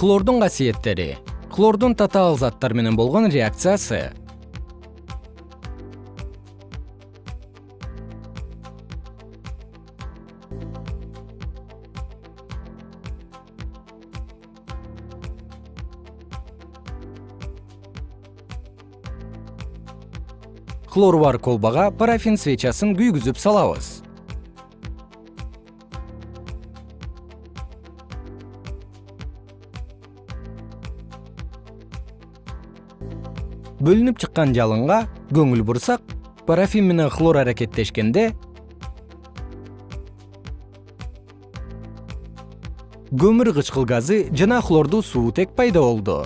хлордун касиеттери. Хлордун татаал заттар менен болгон реакциясы. Хлору бар колбага парафин свечасын күйгүзүп салабыз бөлүнүп чыккан жалынга көңүл бурсак парафин менен хлор аракеттешкенде көмүр кычкыл газы жана хлордуу суутек пайда болду